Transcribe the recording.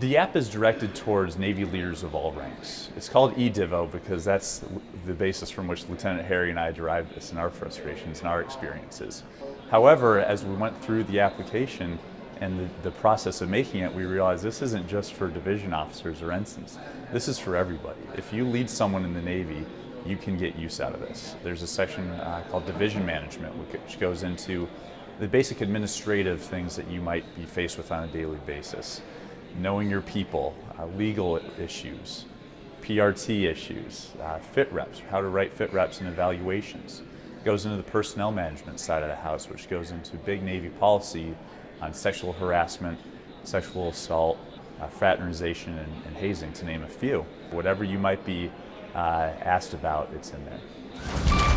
The app is directed towards Navy leaders of all ranks. It's called eDivo because that's the basis from which Lieutenant Harry and I derived this in our frustrations and our experiences. However, as we went through the application and the, the process of making it, we realized this isn't just for division officers or ensigns. This is for everybody. If you lead someone in the Navy, you can get use out of this. There's a section uh, called division management, which goes into the basic administrative things that you might be faced with on a daily basis knowing your people, uh, legal issues, PRT issues, uh, fit reps, how to write fit reps and evaluations. It goes into the personnel management side of the house, which goes into big Navy policy on sexual harassment, sexual assault, uh, fraternization, and, and, hazing, to name a few. Whatever you might be uh, asked about, it's in there.